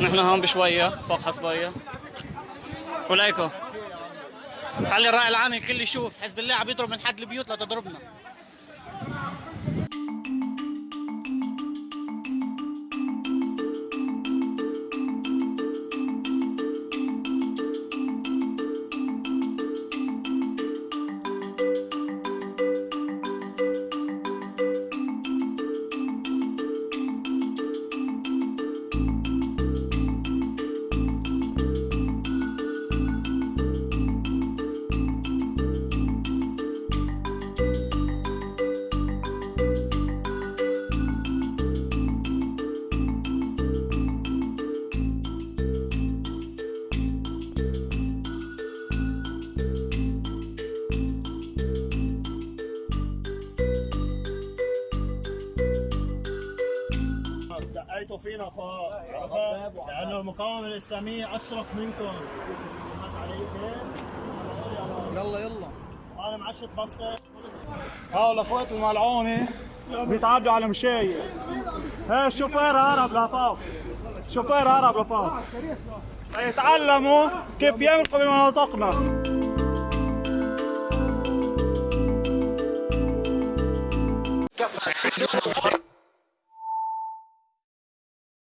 نحن هون بشوية فوق حصبية وليكو خلي الرأي العام الكل يشوف. حزب الله عم يضرب من حد البيوت لتضربنا. دقيتوا فينا فوق عرفت؟ لأنه المقاومة الإسلامية أشرف منكم. يلا يلا. أنا معشت بصه هاو الأخوات الملعونة بيتعدوا على مشاية. هي الشوفير هرب لفوق. شوفير هرب لفوق. يتعلموا كيف يمرقوا بمناطقنا.